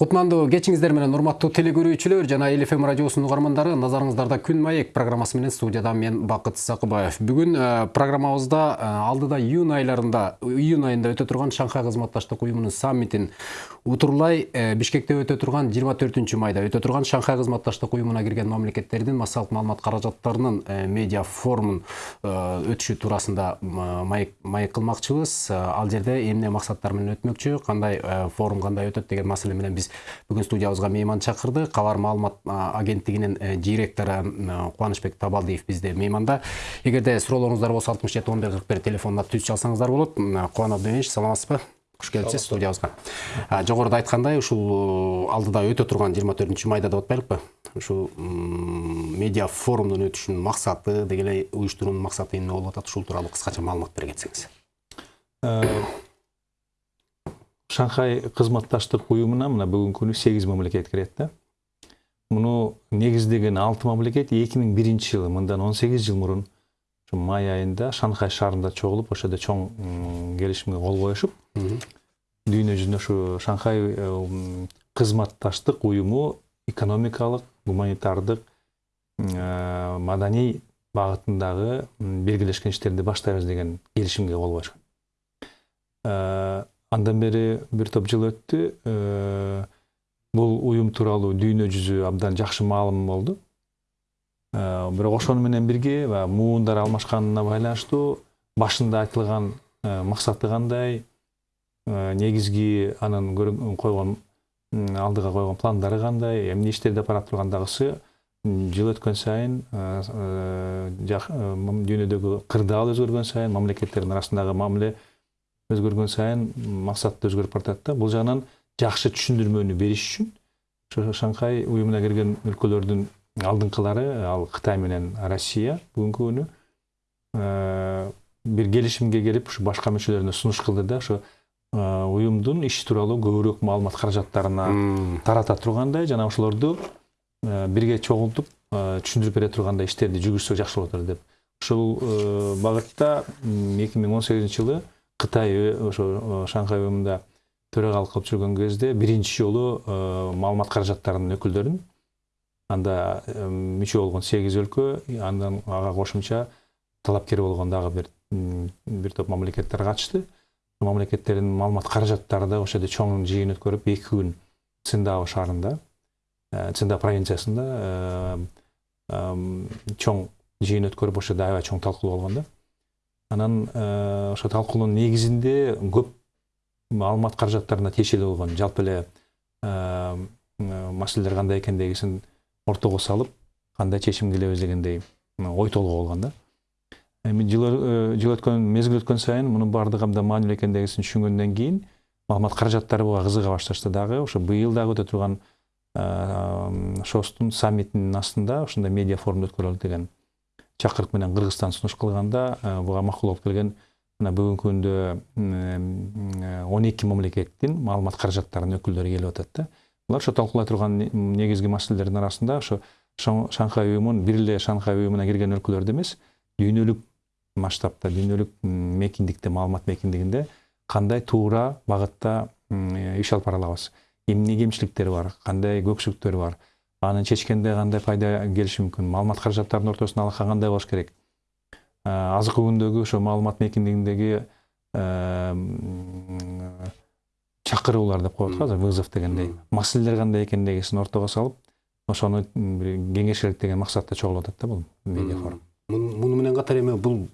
кутмандуу кечиңиздер менен урматтуу теле көрүүчүлөр жана эл фм радиосунун угармандары назарыңыздарда күн маек программасы менен студияда мен бакыт сакыбаев бүгүн э, программабызда э, алдыда июнь айларында июнь айында өтө турган шанхай кызматташтык уюмунун саммитин утурлай э, бишкекте өтө турган жыйырма төртүнчү майда өтө турган шанхай кызматташтык уюмуна кирген мамлекеттердин массалык маалымат каражаттарынын медиа форумун өтүшү туурасында маек кылмакчыбыз ал жерде эмне максаттар менен өтмөкчү кандай форум кандай өтөт деген маселе менен биз бүгүн студиябызга мейман чакырдык кабар маалымат агенттигинин директору кубанычбек табалдиев бизде мейманда. Эгерде суроолоруңуздар болсо алтымыш жети он бир кырк бир телефонуна түз чалсаңыздар болот кубан абдеминович саламатсызбы куш келипсиз студиябызга жогоруда айткандай ушул алдыда өтө турган жыйырма төртүнчү майда деп атпайлыкпы ушул медиа форумдун өтүшүнүн максаты деги эле уюштуруунун максаты эмне болуп атат ушул тууралуу кыскача маалымат бере кетсеңиз шанхай кызматташтык уюмуна мына бүгүнкү күнү сегиз мамлекет кирет да муну негиздеген алты мамлекет эки миң биринчи жылы мындан он сегиз жыл мурун ушу май айында шанхай шаарында чогулуп ошол жерде чоң келишимге кол коюшуп дүйнө жүзүндө ушу шанхай кызматташтык уюму экономикалык гуманитардык маданий багытындагы биргелешкен иштерди баштайбыз деген келишимге кол коюшкан андан бери бир топ жыл өттү бул уюм тууралуу дүйнө жүзү абдан жакшы маалым болду бирок ошону менен бирге баягы муундар алмашканына байланыштуу башында айтылган максаты кандай негизги анын койгон алдыга койгон пландары кандай эмне иштерди барат тургандагысы жыл өткөн сайын дүйнөдөгү кырдаал өзгөргөн сайын мамлекеттердин арасындагы мамиле өзгөргөн сайын максат да өзгөрүп баратат да. Бул жагынан жакшы түшүндүрмөнү бериш үчүн ошо шанхай уюмуна кирген өлкөлөрдүн алдыңкылары ал кытай менен россия бүгүнкү күнү бир келишимге келип ушу башка мүчөлөрүнө сунуш кылды да ошо уюмдун иши тууралуу көбүрөөк маалымат каражаттарына тарата тургандай жана ошолорду бирге чогултуп түшүндүрүп бере тургандай иштерди жүргүзсөк жакшы болот эле деп ушул багытта эки миң он сегизинчи жылы кытай ошо шанхай уюмунда төрагалык кылып жүргөн кезде биринчи жолу маалымат каражаттарынын өкүлдөрүн анда мүчө болгон сегиз өлкө андан ага кошумча талапкер болгон дагы бир бир топ мамлекеттер катышты мамлекеттердин маалымат каражаттары да ошол жерде чоң жыйын өткөрүп эки күн циндао шаарында циндао провинциясында чоң жыйын өткөрүп ошол жерде аябай чоң талкуу болгон да анан э, ошо талкуунун негизинде көп маалымат каражаттарына тиешелүү болгон. Жалпы эле э, маселелер кандай экендигин ортого салып кандай чечим келебиз дегендей ой толгоо болгон да. Эми жыл э, жыл өткөн мезгил өткөн сайын мунун баардыгы абдан маанилүү экендигин түшүнгөндөн кийин маалымат каражаттары буга кызыга башташты. Дагы ошо быйыл дагы өтө турган шостун саммитинин астында ушундай медиа форум өткөрөлү деген чакырык менен кыргызстан сунуш кылганда буга макул болуп келген. Мына бүгүнкү күндө он эки мамлекеттин маалымат каражаттарынын өкүлдөрү келип атат да. Булар ошо талкуулай турган негизги маселелердин арасында ошо шанхай уюмун бир эле шанхай уюмуна кирген өлкөлөрдө эмес дүйнөлүк масштабта дүйнөлүк мейкиндикте маалымат мейкиндигинде кандай туура багытта иш алып бара алабыз эмне кемчиликтери бар? Кандай көксүктөрү бар? Аны чечкенде кандай пайда келиши мүмкүн маалымат каражаттарынын ортосунда алака кандай болуш керек. Азыркы күндөгү ошо маалымат мейкиндигиндеги чакыруулар деп коет го азыр вызов дегендей. Маселелер кандай экендигин ортого салып ошону бир кеңеш керек деген максатта чогулуп атат да бул медиа форум муну менен катар эми бул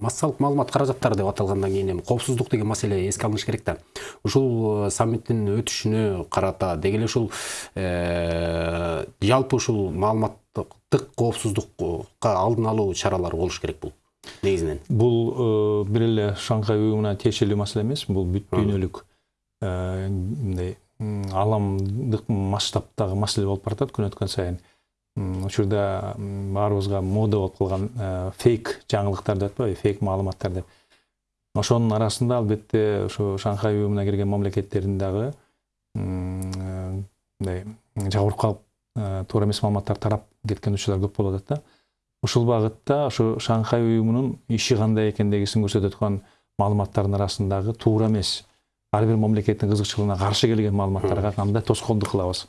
массалык маалымат каражаттары деп аталгандан кийин эми коопсуздук деген маселе эске алыныш керек да ушул э, саммиттин өтүшүнө карата деги эле ушул э, жалпы ушул маалыматтык коопсуздукка алдын алуу чаралары болуш керек бул негизинен бул э, бир эле шанхай уюмуна тиешелүү маселе эмес бул бүт дүйнөлүк мындай ааламдык масштабтагы маселе болуп баратат күн өткөн сайын. Учурда баарыбызга мода болуп калган фейк жаңылыктар деп атпайбы фейк маалыматтар деп. Ошонун арасында албетте ошо шанхай уюмуна кирген мамлекеттердин дагы мындай жабырып калып туура эмес маалыматтар тарап кеткен учурлар көп болуп атат да. Ушул багытта ошо шанхай уюмунун иши кандай экендигин көрсөтө турган маалыматтардын арасындагы туура эмес ар бир мамлекеттин кызыкчылыгына каршы келген маалыматтарга кандай тоскоолдук кылабыз.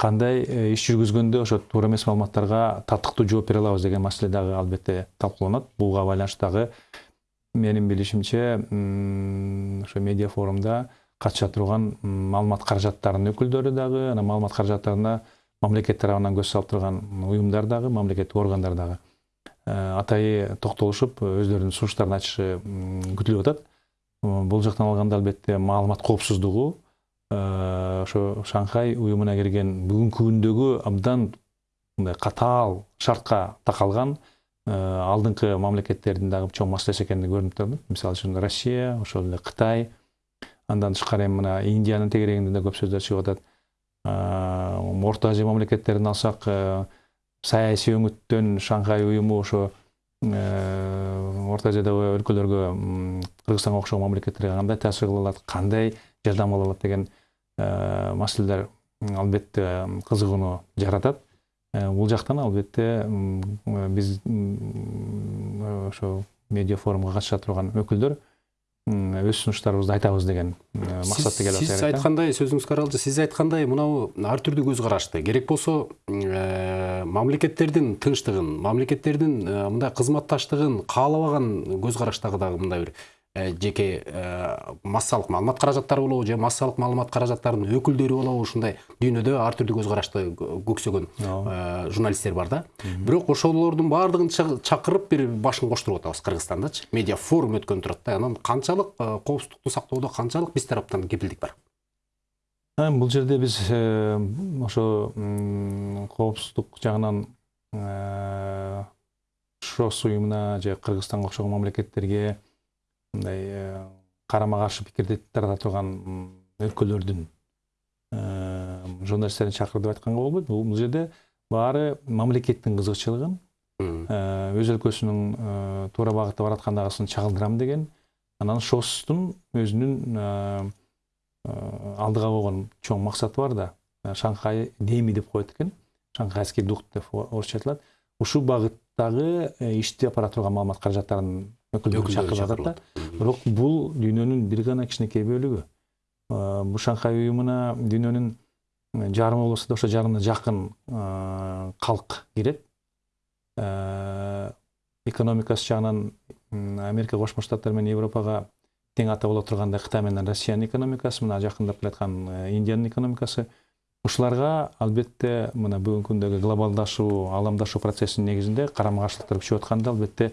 Кандай иш жүргүзгөндө ошо туура эмес маалыматтарга татыктуу жооп бере алабыз деген маселе дагы албетте талкууланат. Буга байланыштуу дагы менин билишимче ошо медиа форумда катыша турган маалымат каражаттарынын өкүлдөрү дагы анан маалымат каражаттарына мамлекет тарабынан көз салып турган уюмдар дагы мамлекеттик органдар дагы атайы токтолушуп өздөрүнүн сунуштарын айтышы күтүлүп атат. Бул жактан алганда албетте маалымат коопсуздугу ошо шанхай уюмуна кирген бүгүнкү күндөгү абдан мындай катаал шартка такалган алдыңкы мамлекеттердин дагы чоң маселеси экендиги көрүнүп турат мисалы үчүн россия ошол эле кытай андан тышкары эми мына индиянын тегерегинде да көп сөздөр чыгып атат. Орто азия мамлекеттерин алсак саясий өңүттөн шанхай уюму ошо орто азиядагы өлкөлөргө кыргызстанга окшогон мамлекеттерге кандай таасир кыла алат кандай жардам ала алат деген маселелер албетте кызыгууну жаратат. Бул жактан албетте биз ошо медиа форумга катыша турган өкүлдөр өз сунуштарыбызды айтабыз деген максатта келип сиз айткандай сөзүңүзгө аралжы сиз айткандай мынау ар түрдүү көз карашты. Керек болсо мамлекеттердин тынчтыгын мамлекеттердин мындай кызматташтыгын каалабаган көз караштагы дагы мындай бир жеке массалык маалымат каражаттары болобу же массалык маалымат каражаттарынын өкүлдөрү болобу ушундай дүйнөдө ар түрдүү көз карашты көксөгөн журналисттер бар да. Бирок ошолордун баардыгын чакырып бир башын коштуруп атабыз кыргызстандачы. Медиа форум өткөн турат да. Анан канчалык коопсуздукту сактоодо канчалык биз тараптан кепилдик бар. Бул жерде биз ошо коопсуздук жагынан шос уюмуна же кыргызстанга окшогон мамлекеттерге мындай карама каршы пикирди тарата турган өлкөлөрдүн журналисттерин чакыр деп айтканга болбойт бул жерде баары мамлекеттин кызыкчылыгын өз өлкөсүнүн туура багытта бараткандагысын чагылдырам деген анан шостун өзүнүн алдыга койгон чоң максаты бар да шанхай деми деп коет экен шанхайский дух деп орусча айтылат ушул багыттагы ишти апара турган маалымат каражаттарынын өкүлдөрүн чакырып атат да бирок бул дүйнөнүн бир гана кичинекей бөлүгү бул шанхай уюмуна дүйнөнүн жарымы болбосо да ошо жарымына жакын калк кирет экономикасы жагынан америка кошмо штаттар менен европага тең ата боло тургандай кытай менен россиянын экономикасы мына жакындап келаткан индиянын экономикасы ушуларга албетте мына бүгүнкү күндөгү глобалдашуу ааламдашуу процессинин негизинде карама каршылыктар күчөп атканда албетте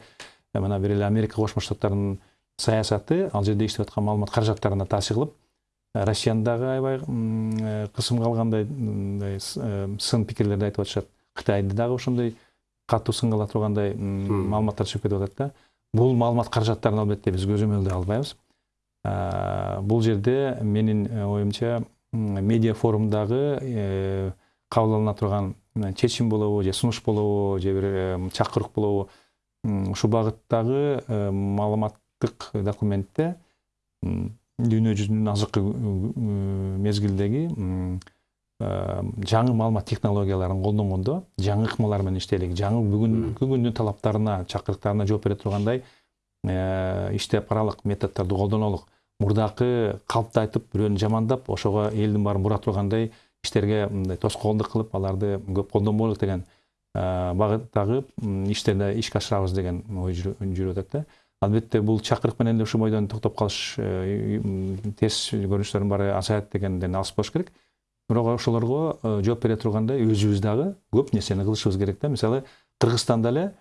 мына бир эле америка кошмо штаттарынын саясаты ал жерде иштеп аткан маалымат каражаттарына таасир кылып россиянын дагы аябай кысымга алгандай мындай сын пикирлерди айтып атышат кытайды дагы ошондой катуу сынга ала тургандай маалыматтар чыгып кетип атат да. Бул маалымат каражаттарын албетте биз көзөмөлдөй албайбыз бул жерде менин оюмча медиа форумдагы кабыл алына турган чечим болобу же сунуш болобу же бир чакырык болобу ушул багыттагы маалыматтык документте дүйнө жүзүнүн азыркы мезгилдеги жаңы маалымат технологияларын колдонгондо жаңы ыкмалар менен иштейлик жаңы бүгүнкү күндүн талаптарына чакырыктарына жооп бере тургандай иштеп аралык методдорду колдонолук мурдакы калпты айтып бирөөнү жамандап ошого элдин баарын бура тургандай иштерге мындай тоскоолдук кылып аларды көп колдонбойлук деген. Багыттагы иштерди ишке ашырабыз деген ой жүрүп атат да албетте бул чакырык менен эле ушул бойдон токтоп калыш терс көрүнүштөрдүн баары азаят дегенден алыс болуш керек. Бирок ошолорго жооп бере тургандай өзүбүз дагы көп нерсени кылышыбыз керек да мисалы кыргызстанда эле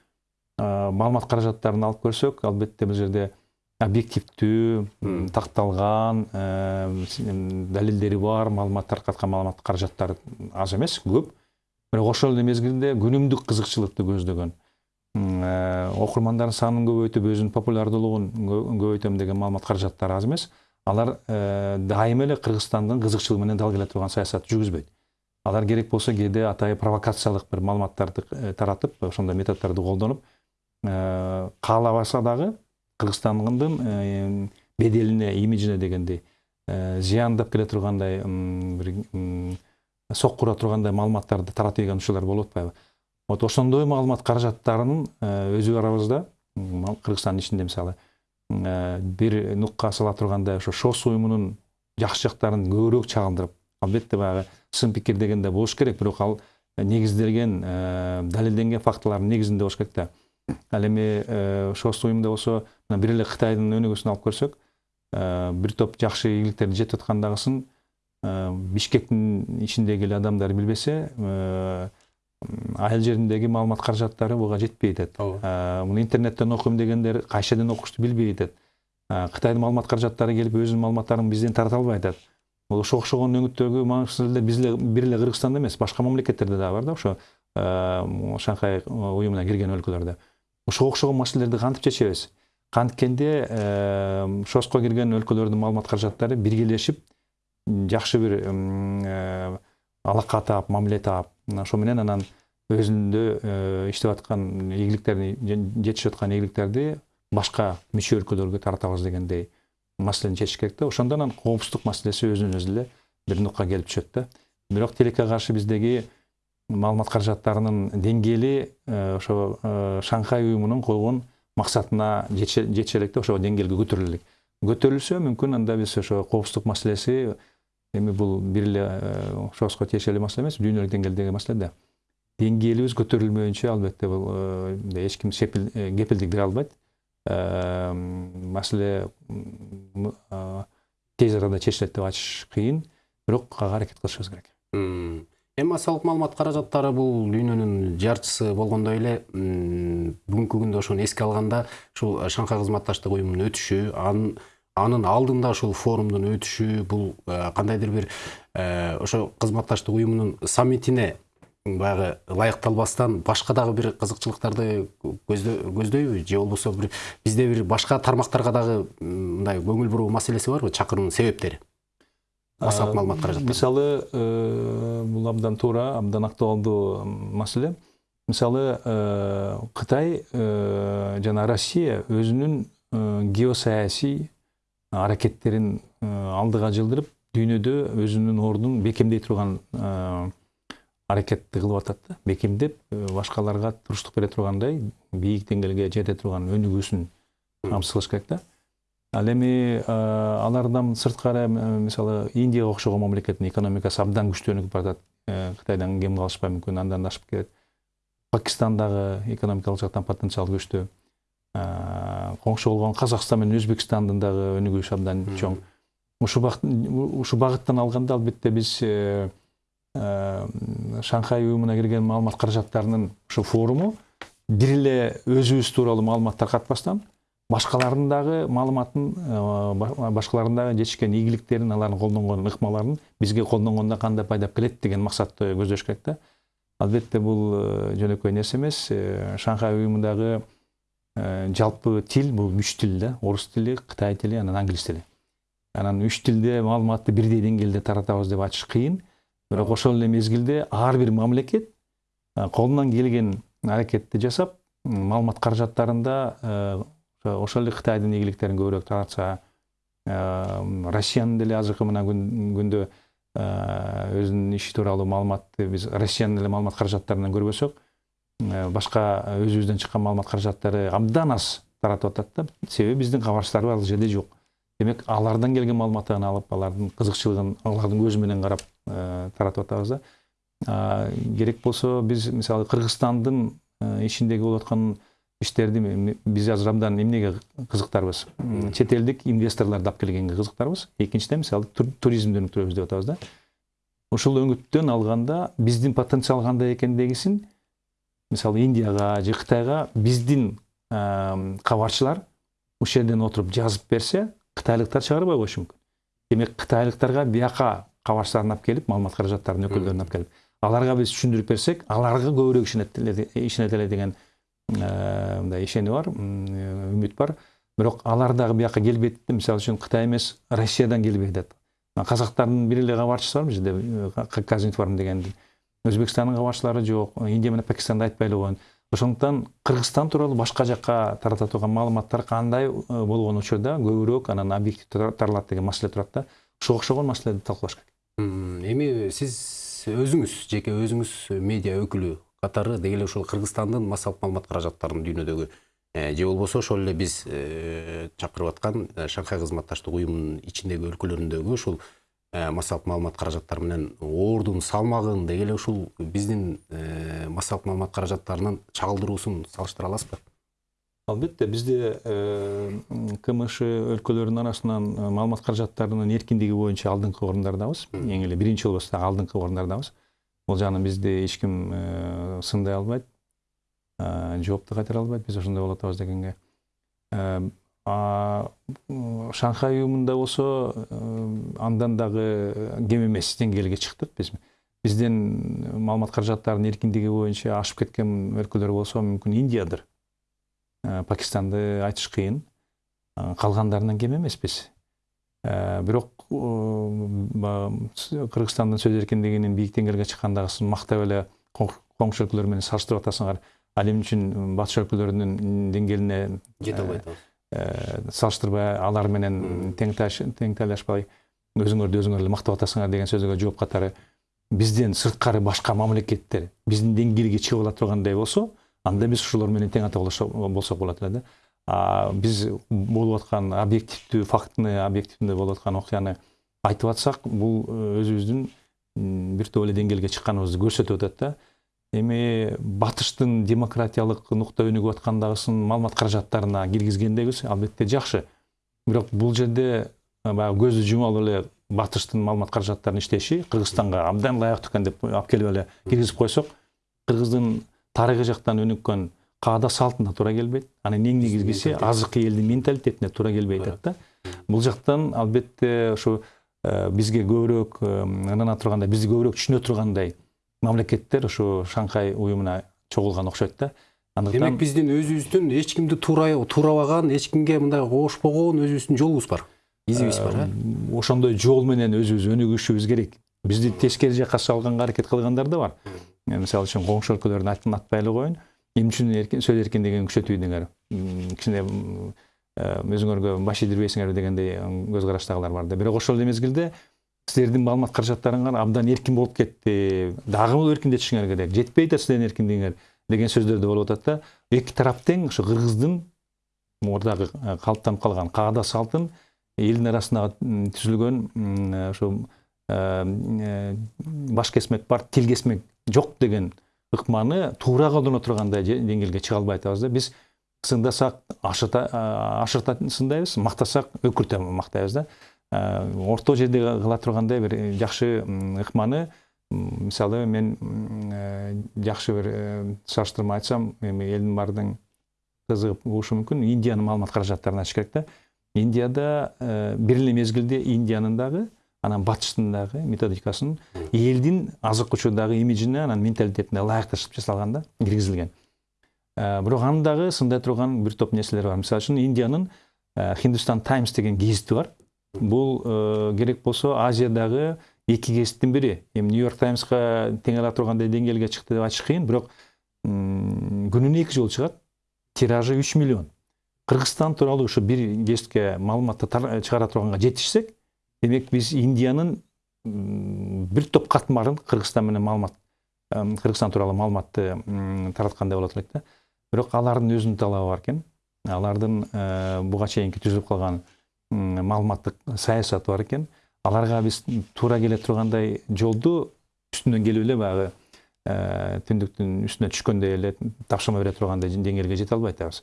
маалымат каражаттарын алып көрсөк албетте бул жерде объективдүү такталган далилдери бар маалымат таркаткан маалымат каражаттары аз эмес көп. Ошол эле мезгилде күнүмдүк кызыкчылыкты көздөгөн. Окурмандардын санын көбөйтүп өзүнүн популярдуулугун көбөйтөм деген маалымат каражаттары аз эмес. Алар дайыма эле кыргызстандын кызыкчылыгы менен дал келе турган саясат жүргүзбөйт. Алар керек болсо кээде атайын провокациялык бир маалыматтарды таратып ошондой методдорду колдонуп каалабаса дагы кыргызстандын беделине имиджине дегендей зыяндап келе тургандай бир соккура тургандай маалыматтарды таратып ийген учурлар болуп атпайбы вот ошондой маалымат каражаттарынын өзү арабызда кыргызстандын ичинде мисалы э, бир нукка сала турганда ошо шос уюмунун жакшы жактарын көбүрөөк чагылдырып албетте баягы сын пикир деген да болуш керек бирок ал негизделген э, далилденген фактылардын негизинде болуш керек да. Ал эми шос уюмда болсо мына бир эле кытайдын өнүгүүсүн алып көрсөк бир топ жакшы ийгиликтерди жетип аткандагысын бишкектин ичиндеги эле адамдар билбесе айыл жериндеги маалымат каражаттары буга жетпей атат муну интернеттен окуйм дегендер кайсы жерден окушту билбей атат кытайдын маалымат каражаттары келип өзүнүн маалыматтарын бизден тарата албай атат бул ошого окшогон өңүттөгү маңызды эле биз эле бир эле кыргызстанда эмес башка мамлекеттерде дагы бар да ошо шанхай уюмуна кирген өлкөлөрдө ошого окшогон маселелерди кантип чечебиз канткенде шоско кирген өлкөлөрдүн маалымат каражаттары биргелешип жакшы бир алака таап мамиле таап ошо менен анан өзүндө иштеп аткан ийгиликтерди жетишип аткан ийгиликтерди башка мүчө өлкөлөргө таратабыз дегендей маселени чечиш керек да. Ошондо анан коопсуздук маселеси өзүнөн өзү эле бир нукка келип түшөт да. Бирок тилекке каршы биздеги маалымат каражаттарынын деңгээли ошо шанхай уюмунун койгон максатына жетише элек да ошол деңгээлге көтөрүлө элек көтөрүлсө мүмкүн анда биз ошо коопсуздук маселеси эми бул бир эле шоско тиешелүү маселе эмес дүйнөлүк деңгээлдеги маселе да деңгээлибиз көтөрүлмөйүнчө албетте бул эч ким кепилдик бере албайт маселе тез арада чечилет деп айтыш кыйын бирок ага аракет кылышыбыз керек. Эми массалык маалымат каражаттары бул дүйнөнүн жарчысы болгондой эле бүгүнкү күндө ошону эске алганда ушул шанхай кызматташтык уюмунун өтүшү анын анын алдында ушул форумдун өтүшү бул кандайдыр бир ошо кызматташтык уюмунун саммитине баягы ылайыкталбастан башка дагы бир кызыкчылыктарды көздөйбү? Же болбосо бир бизде бир башка тармактарга дагы мындай көңүл буруу маселеси барбы чакыруунун себептери? Массалык маалымат каражаттары мисалы бул абдан туура абдан актуалдуу маселе. Мисалы кытай жана россия өзүнүн геосаясий аракеттерин алдыга жылдырып дүйнөдө өзүнүн ордун бекемдей турган аракетти кылып атат да бекемдеп башкаларга туруштук бере тургандай бийик деңгээлге жете турган өнүгүүсүн камсыз кылыш керек да ал эми алардан сырткары мисалы индияга окшогон мамлекеттин экономикасы абдан күчтөнүп баратат кытайдан кем калышпай мүмкүн андан да ашып кетет пакистан дагы экономикалык жактан потенциал күчтүү коңшу болгон казакстан менен өзбекстандын дагы өнүгүшү абдан чоң. Ушул багыттан алганда албетте биз шанхай уюмуна кирген маалымат каражаттарынын ушу форуму бир эле өзүбүз тууралуу маалымат таркатпастан башкалардын дагы маалыматын башкалардын дагы жетишкен ийгиликтерин алардын колдонгон ыкмаларын бизге колдонгондо кандай пайдап келет деген максатты көздөш керек да албетте бул жөнөкөй нерсе эмес шанхай уюмундагы жалпы тил бул үч тил да. Орус тили кытай тили анан англис тили анан үч тилде маалыматты бирдей деңгээлде таратабыз деп айтыш кыйын бирок ошол эле мезгилде ар бир мамлекет колунан келген аракетти жасап маалымат каражаттарында ошол эле кытайдын ийгиликтерин көбүрөөк таратса россиянын деле азыркы мына күндө өзүнүн иши тууралуу маалыматты биз россиянын эле маалымат каражаттарынан көрбөсөк. Башка өзүбүздөн чыккан маалымат каражаттары абдан аз таратып атат да. Себеби биздин кабарчыларыбыз ал жерде жок демек алардан келген маалыматты гана алып алардын кызыкчылыгын алардын көзү менен карап таратып атабыз да. Керек болсо биз мисалы кыргызстандын ичиндеги болуп аткан иштерди биз азыр абдан эмнеге кызыктарбыз чет элдик инвесторлорду алып келгенге кызыктарбыз экинчиден мисалы туризмди өнүктүрөбүз деп атабыз да. Ушул өңүттөн алганда биздин потенциал кандай экендегисин мисалы индияга же кытайга биздин кабарчылар ушул жерден отуруп жазып берсе кытайлыктар чыгарбай коюшу мүмкүн демек кытайлыктарга бияка кабарчыларын алып келип маалымат каражаттарынын өкүлдөрүн алып келип аларга биз түшүндүрүп берсек аларга көбүрөөк ишенет эле деген мындай ишенүү бар үмүт бар бирок алар дагы бияка келбейт мисалы үчүн кытай эмес россиядан келбей атат казактардын бир эле кабарчысы бар бул жерде казинформ деген өзбекстандын кабарчылары жок индия менен пакистанды айтпай эле коеюн ошондуктан кыргызстан тууралуу башка жакка тарата турган маалыматтар кандай болгон учурда көбүрөөк анан объективдүү таралат деген маселе турат да ушуга окшогон маселелерди талкуулаш керек эми сиз өзүңүз жеке өзүңүз медиа өкүлү катары деги эле ушул кыргызстандын массалык маалымат каражаттарынын дүйнөдөгү же болбосо ошол эле биз чакырып аткан шанхай кызматташтык уюмунун ичиндеги өлкөлөрүндөгү ушул массалык маалымат каражаттары менен оордун салмагын деги эле ушул биздин массалык маалымат каражаттарынын чагылдыруусун салыштыра аласызбы албетте бизде кмш өлкөлөрүнүн арасынан маалымат каражаттарынын эркиндиги боюнча алдыңкы орундардабыз эң эле биринчи болбосо дагы алдыңкы орундардабыз бул жагынан бизди эч ким сындай албайт жоопту кайтара албайт. Биз ошондой болуп атабыз дегенге. Шанхай уюмунда болсо андан дагы кем эмес деңгээлге чыктык биз бизден маалымат каражаттарынын эркиндиги боюнча ашып кеткен өлкөлөр болсо мүмкүн индиядыр. Пакистанды айтыш кыйын калгандарынан кем эмеспиз бирок кыргызстандын сөз эркиндигинин бийик деңгээлге чыккандыгын мактап эле коңшу өлкөлөр менен салыштырып атасыңар ал эмне үчүн батыш өлкөлөрүнүн деңгээлине жете албайт салыштырбай алар менен тең тең өзүңөрдү өзүңөр эле мактап атасыңар деген сөзгө жооп катары бизден сырткары башка мамлекеттер биздин деңгээлге чыгып ала тургандай болсо анда биз ошолор менен тең ата болсок болот эле да. Биз болуп аткан объективдүү фактыны объективдүү болуп аткан окуяны айтып атсак бул өзүбүздүн бир топ эле деңгээлге чыкканыбызды көрсөтүп атат да. Эми батыштын демократиялык нукта өнүгүп аткандагысын маалымат каражаттарына киргизгендегибиз албетте жакшы. Бирок бул жерде баягы көздү жума алып эле батыштын маалымат каражаттарынын иштеши кыргызстанга абдан ылайыктуу экен деп алып келип эле киргизип койсок кыргыздын тарыхый жактан өнүккөн каада салтына туура келбейт. Анан эң негизгиси? азыркы элдин менталитетине туура келбей атат да бул жактан албетте ушу бизге көбүрөөк ынана тургандай бизди көбүрөөк түшүнө тургандай мамлекеттер ушу шанхай уюмуна чогулган окшойт да. Демек биздин өзүбүздүн эч кимди туурабаган эч кимге мындай кошпогон өзүбүздүн жолубуз бар изибиз бар э ошондой жол менен өзүбүз өнүгүшүбүз керек. Бизди тескери жакка салганга аракет кылгандар да бар. Мисалы үчүн коңшу өлкөлөрдүн атын атпай эле коеюн эмне үчүн сөз эркиндигин күчөтпөйдүңөр кичине өзүңөргө баш ийдирбейсиңерби дегендей көз караштагылар бар да. Бирок ошол эле мезгилде силердин маалымат каражаттарыңар абдан эркин болуп кетти дагы эркиндетишиңер керек. Жетпей атат силердин эркиндигиңер деген сөздөр да болуп атат да. Эки тарап тең ошо кыргыздын мурдагы калыптанып калган каада салтын элдин арасында түзүлгөн ошо баш кесмек бар тил кесмек жок деген ыкманы туура колдоно тургандай деңгээлге чыга албай атабыз да. Биз сындасак ашырта сындайбыз мактасак өкүртө мактайбыз да. Орто жерде кыла тургандай бир жакшы ыкманы мисалы мен жакшы бир салыштырма айтсам эми элдин баардыгы кызыгып угушу мүмкүн индиянын маалымат каражаттарын ачыш керек да индияда бир эле мезгилде индиянын дагы анан батыштын дагы методикасын элдин азыркы учурдагы имиджине анан менталитетине ылайыкташып жасалган да киргизилген бирок анын дагы сындай турган бир топ нерселери бар. Мисалы үчүн индиянын хиндустан таймс деген гезити бар. Бул керек болсо азиядагы эки гезиттин бири эми нью йорк таймска тең ала тургандай деңгээлге чыкты деп айтыш кыйын бирок күнүнө эки жолу чыгат тиражы үч миллион. Кыргызстан тууралуу ушу бир гезитке маалыматты чыгара турганга жетишсек демек биз индиянын бир топ катмарын кыргызстан менен маалымат кыргызстан тууралуу маалыматты тараткандай болот элек да бирок алардын өзүнүн талабы бар экен алардын буга чейинки түзүлүп калган маалыматтык саясаты бар экен аларга биз туура келе тургандай жолду үстүнөн келип эле баягы түндүктүн үстүнө түшкөндөй эле тапшырма бере тургандай деңгээлге жете албай атабыз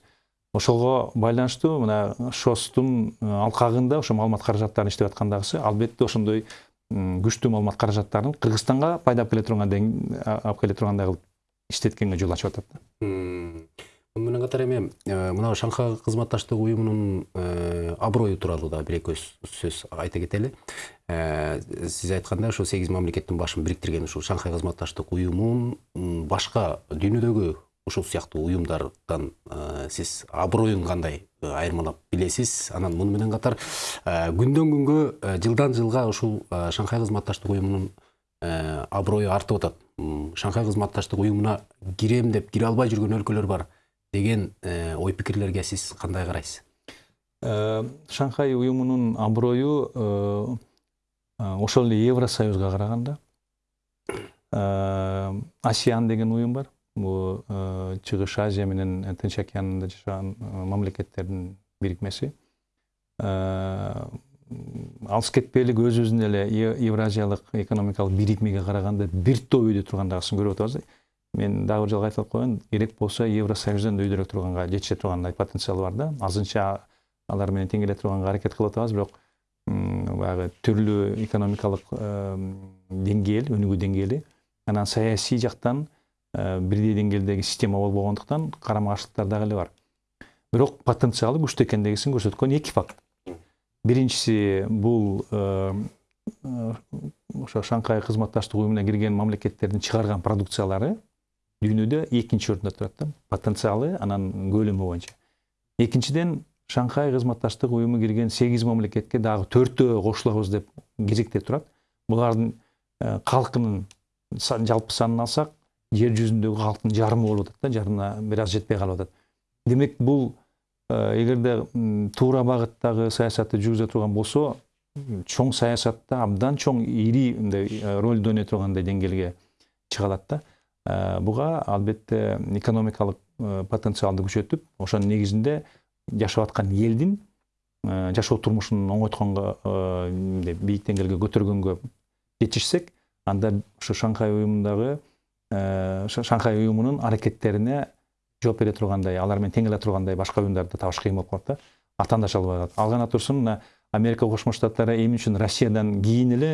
ошого байланыштуу мына шостун алкагында ошо маалымат каражаттарын иштеп аткандагысы албетте ошондой күчтүү маалымат каражаттарын кыргызстанга пайда алып келе тургандай алып келе тургандай кылып иштеткенге жол ачып атат да. Менен катар эми мына шанхай кызматташтык уюмунун аброю тууралуу дагы бир эки сөз айта кетели сиз айткандай ошо сегиз мамлекеттин башын бириктирген ушул шанхай кызматташтык уюмун башка дүйнөдөгү ушул сыяктуу уюмдардан сиз аброюн кандай айырмалап билесиз? Анан муну менен катар күндөн күнгө жылдан жылга ушул шанхай кызматташтык уюмунун аброю артып атат. Шанхай кызматташтык уюмуна кирем деп кире албай жүргөн өлкөлөр бар. Деген ой пикирлерге сиз кандай карайсыз шанхай уюмунун аброю ошол эле евросоюзга караганда асиан деген уюм бар. Бул чыгыш азия менен тынч океанында жашаган мамлекеттердин бирикмеси алыс кетпейлик өзүбүздүн эле евразиялык экономикалык бирикмеге караганда бир топ өйдө тургандагысын көрүп атабыз мен дагы бир жолу айтып коеюн керек болсо евросоюздон да өйдөрөөк турганга жетише тургандай потенциалы бар да азырынча алар менен тең келе турганга аракет кылып атабыз бирок баягы түрлүү экономикалык деңгээл өнүгүү деңгээли анан саясий жактан бирдей деңгээлдеги система болбогондуктан карама каршылыктар дагы эле бар. Бирок потенциалы күчтүү экендигин көрсөткөн эки факт. Биринчиси бул ошо шанхай кызматташтык уюмуна кирген мамлекеттердин чыгарган продукциялары дүйнөдө экинчи орунда турат да потенциалы анан көлөмү боюнча экинчиден шанхай кызматташтык уюму кирген сегиз мамлекетке дагы төртөө кошулабыз деп кезекте турат булардын калкынын жалпы санын алсак жер жүзүндөгү калктын жарымы болуп атат да жарымына бир аз жетпей калып атат демек бул эгерде туура багыттагы саясатты жүргүзө турган болсо чоң саясатта абдан чоң ири мындай ролду ойной тургандай деңгээлге чыга алат да. Буга албетте экономикалык потенциалды күчөтүп ошонун негизинде жашап аткан элдин жашоо турмушун оңойтконго бийик деңгээлге көтөргөнгө жетишсек анда ушу шанхай уюмундагы шанхай уюмунун аракеттерине жооп бере тургандай алар менен тең келе тургандай башка уюмдарды табыш кыйын болуп калат да атаандаш албай калат ал гана турсун мына америка кошмо штаттары эмне үчүн россиядан кийин эле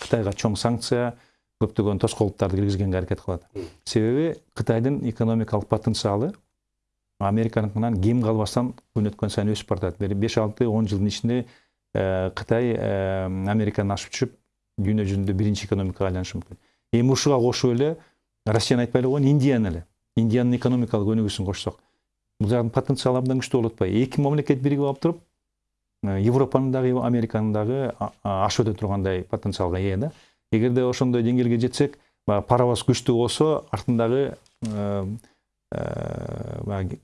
кытайга чоң санкция көптөгөн тоскоолдуктарды киргизгенге аракет кылат себеби кытайдын экономикалык потенциалы американыкынан кем калбастан күн өткөн сайын өсүп баратат бир беш алты он жылдын ичинде кытай американы ашып түшүп дүйнө жүзүндө биринчи экономикага айланышы мүмкүн эми ушуга кошуп эле россияны айтпай эле коеюн индияны эле индиянын экономикалык өнүгүүсүн кошсок бул жактын потенциалы абдан күчтүү болуп атпайбы эки мамлекет биригип алып туруп европанын дагы американын дагы ашып өтө тургандай потенциалга ээ да. Эгерде ошондой деңгээлге жетсек баягы паровоз күчтүү болсо артындагы баягы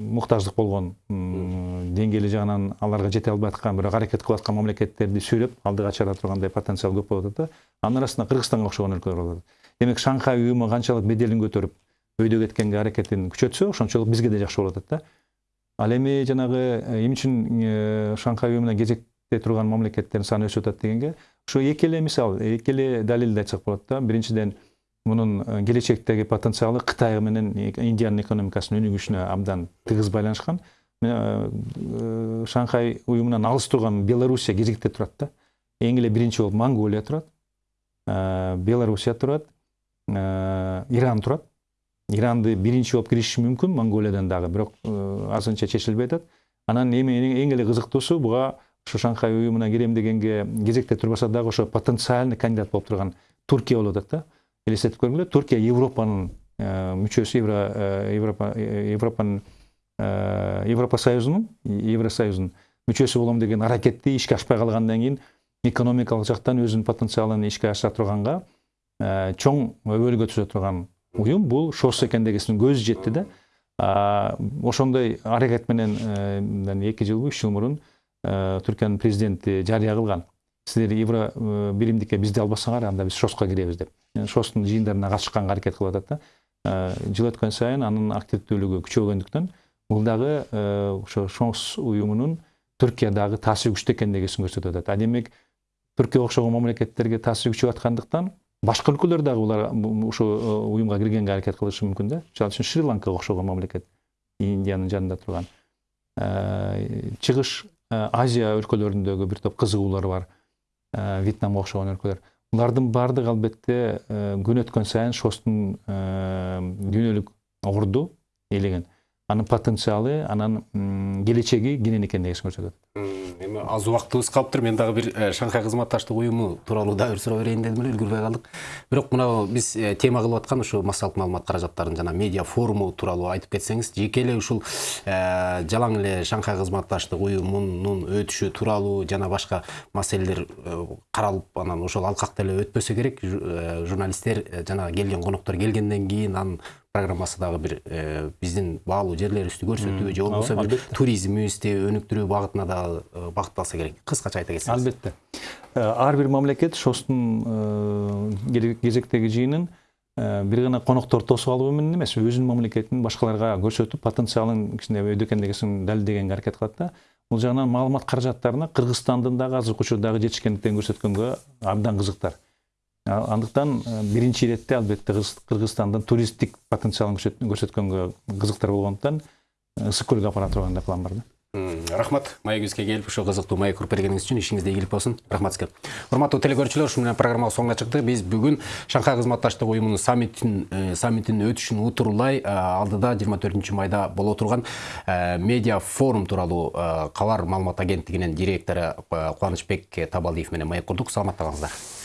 муктаждык болгон деңгээли жагынан аларга жете албай аткан бирок аракет кылып аткан мамлекеттерди сүйрөп алдыга чыгара тургандай потенциал көп болуп атат да. Анын арасында кыргызстанга окшогон өлкөлөр болуп атат. Демек шанхай уюму канчалык беделин көтөрүп өйдө кеткенге аракетин күчөтсө ошончолук бизге да жакшы болуп атат да. Ал эми жанагы эмне үчүн шанхай уюмуна кезекте турган мамлекеттердин саны өсүп атат дегенге эки эле мисал эки эле далилди айтсак болот да биринчиден мунун келечектеги потенциалы кытай менен индиянын экономикасынын өнүгүшүнө абдан тыгыз байланышкан шанхай уюмунан алыс турган белоруссия кезекте турат да эң эле биринчи болуп монголия турат белоруссия турат иран турат иранды биринчи болуп киришиши мүмкүн монголиядан дагы бирок азырынча чечилбей атат анан эми эң эле кызыктуусу буга ушу шанхай уюмуна кирем дегенге кезекте турбаса дагы ошо потенциальный кандидат болуп турган туркия болуп атат да элестетип көргүлө туркия европанын мүчөсү европа европанын европа союзунун евросоюздун мүчөсү болом деген аракетти ишке ашпай калгандан кийин экономикалык жактан өзүнүн потенциалын ишке ашыра турганга чоң өбөлгө түзө турган уюм бул шос экендигисин көзү жетти да ошондой аракет менен эки жылбы үч жыл мурун түркиянын президенти жарыя кылган силер евро биримдикке бизди албасаңар анда биз шоско киребиз деп. Шостун жыйындарына катышканга аракет кылып атат да. Жыл өткөн сайын анын активдүүлүгү күчөгөндүктөн бул дагы ошо шос уюмунун түркиядагы таасири күчтүү экендигин көрсөтүп атат а демек түркияга окшогон мамлекеттерге таасири күчөп аткандыктан башка өлкөлөр дагы булар ушул уюмга киргенге аракет кылышы мүмкүн да. Мисалы үчүн шри ланкага окшогон мамлекет индиянын жанында турган чыгыш азия өлкөлөрүндөгү бир топ кызыгуулар бар. Вьетнамга окшогон өлкөлөр булардын баардыгы албетте күн өткөн сайын шостун дүйнөлүк орду ээлеген анын потенциалы анан келечеги кенен экендигин көрсөтөт. Эми аз убактыбыз калыптыр мен дагы бир шанхай кызматташтык уюму тууралуу дагы бир суроо берейин дедим эле үлгүрбөй калдык бирок мына биз тема кылып аткан ушу массалык маалымат каражаттарынын жана медиа форуму тууралуу айтып кетсеңиз жеке эле ушул жалаң эле шанхай кызматташтык уюмунун өтүшү тууралуу жана башка маселелер каралып анан ошол алкакта эле өтпөсө керек. Журналисттер жана келген коноктор келгенден кийин анын программасы дагы бир биздин баалуу жерлерибизди көрсөтүү же болбосо бир туризмибизди өнүктүрүү багытына дагы багытталса керек. Кыскача айта кетсеңиз албетте. Ар бир мамлекет шостун кезектеги жыйынын бир гана коноктор тосуп алуу менен эмес өзүнүн мамлекетин башкаларга көрсөтүп потенциалын кичине өйдө экендигин далилдегенге аракет кылат да. Бул жагынан маалымат каражаттарына кыргызстандын дагы азыркы учурдагы жетишкендиктерин көрсөткөнгө абдан кызыктар андыктан э, биринчи иретте албетте Кыргыз- кыргызстандын туристтик потенциалын көрсөт- көрсөткөнгө кызыктар болгондуктан э, ысык көлгө апара турган да план бар да. Рахмат. Маегибизге келип ушул кызыктуу маек уруп бергениңиз үчүн ишиңизде ийгилик болсун. Рахмат сизге урматтуу телекөрүүчүлөр ушу менен программабыз соңуна чыкты. Биз бүгүн шанхай кызматташтык уюмунун саммитин э, саммитинин өтүшүн утурлай алдыда жыйырма төртүнчү майда боло турган медиа форум тууралуу кабар маалымат агенттигинин директору кубанычбек табалдиев менен маек курдук. Саламатта калыңыздар.